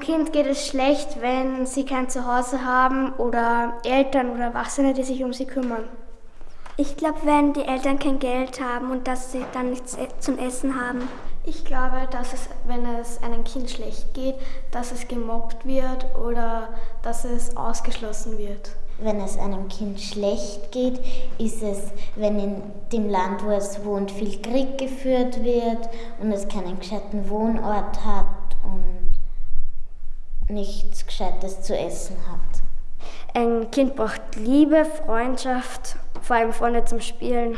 Kind geht es schlecht, wenn sie kein Zuhause haben oder Eltern oder Erwachsene, die sich um sie kümmern. Ich glaube, wenn die Eltern kein Geld haben und dass sie dann nichts e- zum Essen haben. Ich glaube, dass es, wenn es einem Kind schlecht geht, dass es gemobbt wird oder dass es ausgeschlossen wird. Wenn es einem Kind schlecht geht, ist es, wenn in dem Land, wo es wohnt, viel Krieg geführt wird und es keinen gescheiten Wohnort hat und nichts Gescheites zu essen hat. Ein Kind braucht Liebe, Freundschaft, vor allem Freunde zum Spielen.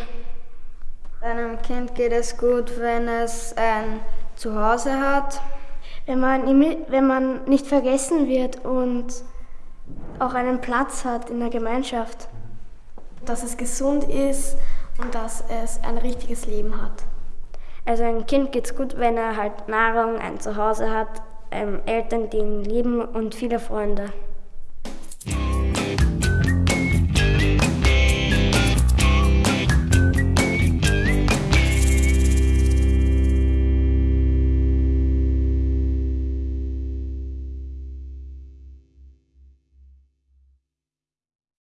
Einem Kind geht es gut, wenn es ein Zuhause hat. Wenn man, wenn man nicht vergessen wird und auch einen Platz hat in der Gemeinschaft. Dass es gesund ist und dass es ein richtiges Leben hat. Also ein Kind geht es gut, wenn er halt Nahrung, ein Zuhause hat, ähm, Eltern, die ihn lieben und viele Freunde.